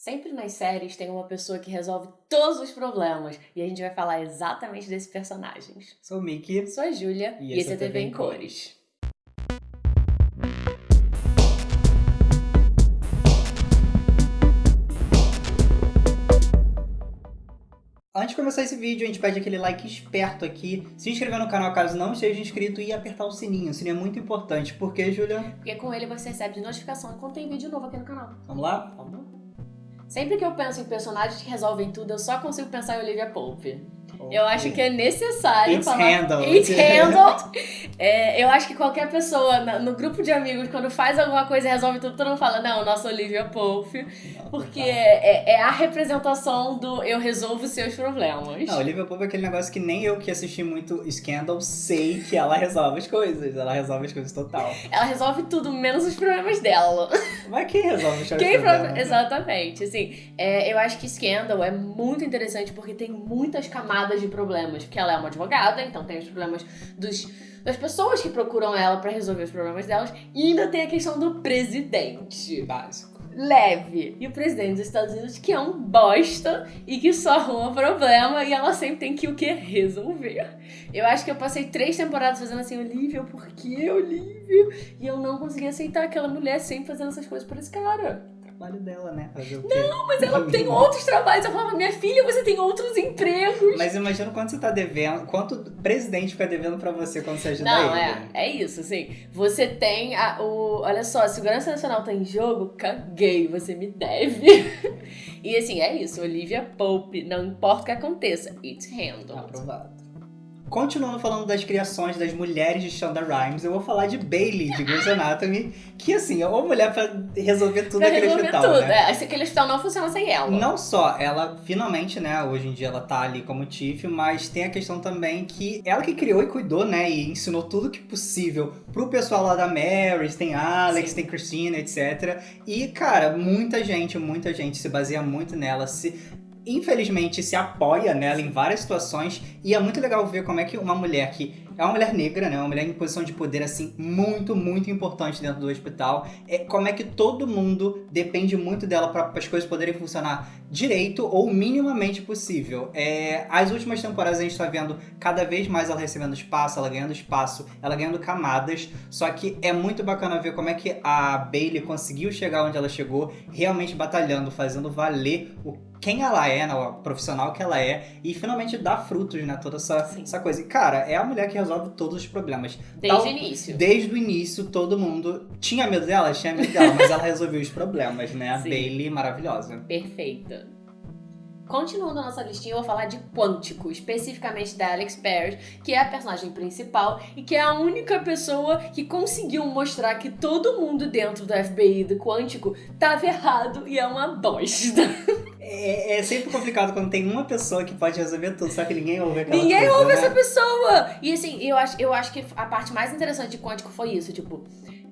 Sempre nas séries tem uma pessoa que resolve todos os problemas. E a gente vai falar exatamente desses personagens. Sou o Mickey. Sou a Júlia E e, esse é é TV em Cores. Antes de começar esse vídeo, a gente pede aquele like esperto aqui, se inscrever no canal caso não esteja inscrito e apertar o sininho. O sininho é muito importante. Por quê, Júlia? Porque com ele você recebe notificação quando tem vídeo novo aqui no canal. Vamos lá? Sempre que eu penso em personagens que resolvem tudo, eu só consigo pensar em Olivia Pope. Eu acho que é necessário It's falar. handled. It's handled. É, eu acho que qualquer pessoa no grupo de amigos, quando faz alguma coisa e resolve tudo, todo mundo fala, não, nossa Olivia Pope. Porque é, é a representação do eu resolvo seus problemas. Não, Olivia Pope é aquele negócio que nem eu que assisti muito Scandal sei que ela resolve as coisas. Ela resolve as coisas total. Ela resolve tudo, menos os problemas dela. Mas quem resolve os Quem problemas? pro- Exatamente. Assim, é, eu acho que Scandal é muito interessante porque tem muitas camadas de problemas. Porque ela é uma advogada, então tem os problemas dos, das pessoas que procuram ela pra resolver os problemas delas. E ainda tem a questão do presidente. Básico. Leve. E o presidente dos Estados Unidos, que é um bosta e que só arruma problema e ela sempre tem que o quê? Resolver. Eu acho que eu passei três temporadas fazendo assim, Olivia, por que Olivia? E eu não consegui aceitar aquela mulher sempre fazendo essas coisas pra esse cara. Trabalho dela, né? Não, mas ela tem outros trabalhos. Eu falava, minha filha, você tem outros empregos. Mas imagina quanto você tá devendo, quanto o presidente fica devendo pra você quando você ajuda Não, ele. é, é isso, assim. Você tem a, o. Olha só, a segurança nacional tá em jogo, caguei, você me deve. e assim, é isso, Olivia Pope, não importa o que aconteça, it's handled. Aprovado. Continuando falando das criações das mulheres de Shonda Rhimes, eu vou falar de Bailey, de Grey's Anatomy, que assim, é uma mulher pra resolver tudo Pra naquele resolver hospital, tudo. né? É, aquele hospital não funciona sem ela. Não só ela, finalmente, né, hoje em dia ela tá ali como Tiff, mas tem a questão também que ela que criou e cuidou, né, e ensinou tudo que possível pro pessoal lá da Marys, tem Alex, Sim. tem Christina, etc. E, cara, muita gente, muita gente se baseia muito nela, se infelizmente se apoia nela em várias situações e é muito legal ver como é que uma mulher que é uma mulher negra, né, uma mulher em posição de poder assim muito, muito importante dentro do hospital, é como é que todo mundo depende muito dela para as coisas poderem funcionar direito ou minimamente possível. É, as últimas temporadas a gente tá vendo cada vez mais ela recebendo espaço, ela ganhando espaço, ela ganhando camadas, só que é muito bacana ver como é que a Bailey conseguiu chegar onde ela chegou, realmente batalhando, fazendo valer o quem ela é, né, o profissional que ela é, e finalmente dar frutos, né, toda essa, Sim. essa coisa. E, cara, é a mulher que resolve todos os problemas. Desde Tal- o início. Desde o início, todo mundo tinha medo dela, tinha medo dela, mas ela resolveu os problemas, né? A Sim. Bailey, maravilhosa. Perfeita. Continuando a nossa listinha, eu vou falar de Quântico, especificamente da Alex Parrish, que é a personagem principal e que é a única pessoa que conseguiu mostrar que todo mundo dentro do FBI do Quântico tava errado e é uma bosta. É, é sempre complicado quando tem uma pessoa que pode resolver tudo, só que ninguém ouve aquela Ninguém coisa, ouve né? essa pessoa! E assim, eu acho, eu acho que a parte mais interessante de Quântico foi isso, tipo.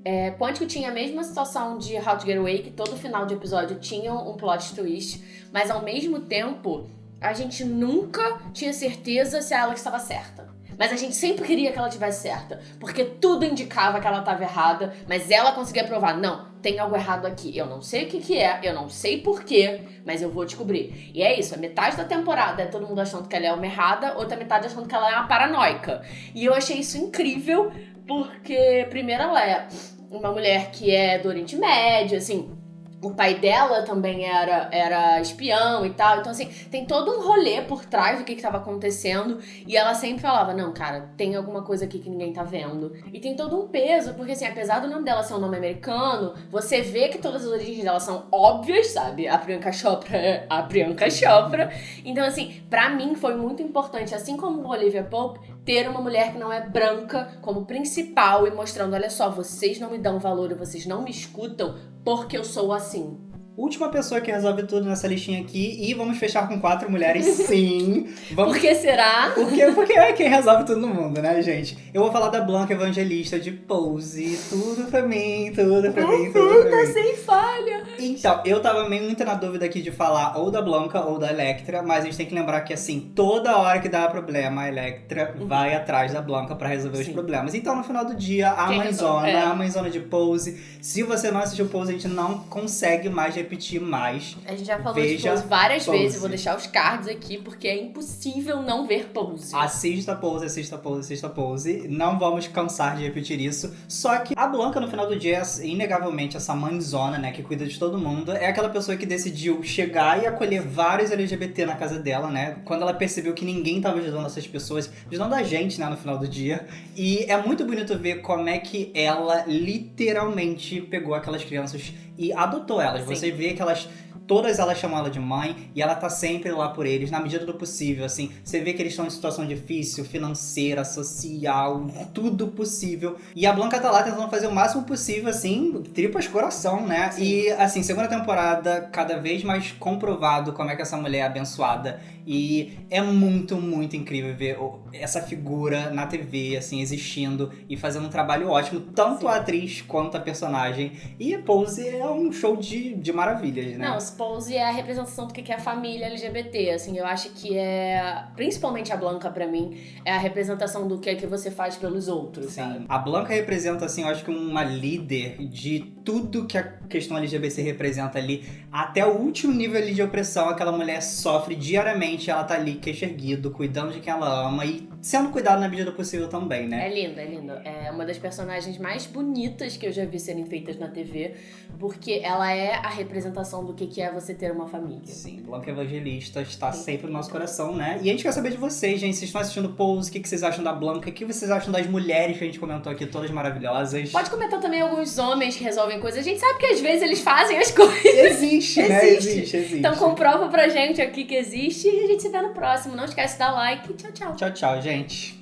É, Quântico tinha a mesma situação de How to Get Away, que todo final de episódio tinha um plot twist, mas ao mesmo tempo, a gente nunca tinha certeza se a Alex estava certa. Mas a gente sempre queria que ela tivesse certa, porque tudo indicava que ela estava errada, mas ela conseguia provar, não, tem algo errado aqui. Eu não sei o que, que é, eu não sei porquê, mas eu vou descobrir. E é isso, a metade da temporada é todo mundo achando que ela é uma errada, outra metade achando que ela é uma paranoica. E eu achei isso incrível, porque primeiro ela é uma mulher que é do Oriente Médio, assim, o pai dela também era, era espião e tal. Então, assim, tem todo um rolê por trás do que, que tava acontecendo. E ela sempre falava: Não, cara, tem alguma coisa aqui que ninguém tá vendo. E tem todo um peso, porque, assim, apesar do nome dela ser um nome americano, você vê que todas as origens dela são óbvias, sabe? A Priyanka Chopra a Priyanka Chopra. Então, assim, pra mim foi muito importante, assim como Olivia Pope, ter uma mulher que não é branca como principal e mostrando: olha só, vocês não me dão valor vocês não me escutam porque eu sou assim. Última pessoa que resolve tudo nessa listinha aqui, e vamos fechar com quatro mulheres, sim. Vamos Por que será? Porque, porque é quem resolve tudo no mundo, né, gente? Eu vou falar da Blanca Evangelista de Pose. Tudo pra mim, tudo pra mim, tudo pra Tá mim. sem falha. Então, eu tava meio muito na dúvida aqui de falar ou da Blanca ou da Electra, mas a gente tem que lembrar que, assim, toda hora que dá problema, a Electra vai atrás da Blanca pra resolver os Sim. problemas. Então, no final do dia, a Quem mãezona, resolve? É. a mãezona de Pose. Se você não assistiu Pose, a gente não consegue mais repetir mais. A gente já falou Veja de Pose várias Pose. vezes, eu vou deixar os cards aqui, porque é impossível não ver Pose. Assista Pose, assista Pose, assista Pose. Não vamos cansar de repetir isso. Só que a Blanca, no final do dia, é inegavelmente essa mãezona, né, que cuida de todo mundo, é aquela pessoa que decidiu chegar e acolher vários LGBT na casa dela, né? Quando ela percebeu que ninguém tava ajudando essas pessoas, ajudando a gente, né, no final do dia. E é muito bonito ver como é que ela literalmente pegou aquelas crianças e adotou elas. Sim. Você vê que elas Todas elas chamam ela de mãe e ela tá sempre lá por eles, na medida do possível, assim. Você vê que eles estão em situação difícil, financeira, social, tudo possível. E a Blanca tá lá tentando fazer o máximo possível, assim, tripas coração, né? Sim. E, assim, segunda temporada, cada vez mais comprovado como é que essa mulher é abençoada. E é muito, muito incrível ver essa figura na TV, assim, existindo e fazendo um trabalho ótimo, tanto Sim. a atriz quanto a personagem. E Pose é um show de, de maravilhas, né? Não, Pose é a representação do que é a família LGBT, assim, eu acho que é, principalmente a Blanca pra mim, é a representação do que é que você faz pelos outros, sabe? Sim. A Blanca representa, assim, eu acho que uma líder de tudo que a questão LGBT representa ali, até o último nível ali de opressão, aquela mulher sofre diariamente, ela tá ali queixo erguido, cuidando de quem ela ama e sendo cuidada na medida do possível também, né? É lindo, é lindo. É uma das personagens mais bonitas que eu já vi serem feitas na TV, porque ela é a representação do que que é você ter uma família. Sim, Blanca Evangelista está sempre no nosso coração, né? E a gente quer saber de vocês, gente. Vocês estão assistindo Pose, o que vocês acham da Blanca? O que vocês acham das mulheres que a gente comentou aqui, todas maravilhosas? Pode comentar também alguns homens que resolvem coisas. A gente sabe que às vezes eles fazem as coisas. Existe, né? Existe. Existe, existe. Então comprova pra gente aqui que existe e a gente se vê no próximo. Não esquece de dar like. Tchau, tchau. Tchau, tchau, gente.